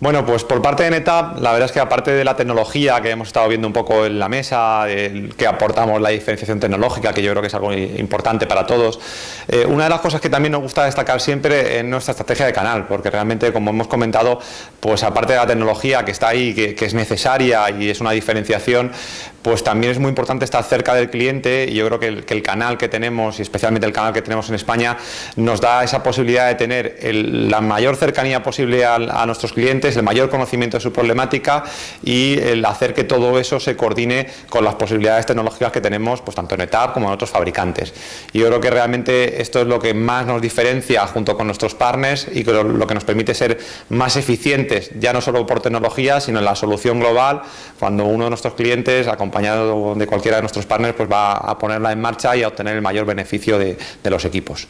Bueno, pues por parte de NetApp, la verdad es que aparte de la tecnología que hemos estado viendo un poco en la mesa, que aportamos la diferenciación tecnológica, que yo creo que es algo importante para todos, eh, una de las cosas que también nos gusta destacar siempre es nuestra estrategia de canal, porque realmente, como hemos comentado, pues aparte de la tecnología que está ahí, que es necesaria y es una diferenciación, pues también es muy importante estar cerca del cliente y yo creo que el, canal que tenemos y especialmente el canal que tenemos en España nos da esa posibilidad de tener la mayor cercanía posible a, nuestros clientes, el mayor conocimiento de su problemática y el hacer que todo eso se coordine con las posibilidades tecnológicas que tenemos pues tanto en ETAP como en otros fabricantes. Y yo creo que realmente esto es lo que más nos diferencia junto con nuestros partners y lo, que nos permite ser más eficientes, ya no solo por tecnología, sino en la solución global, cuando uno de nuestros clientes acompañado de cualquiera de nuestros partners, pues va a ponerla en marcha y a obtener el mayor beneficio de los equipos.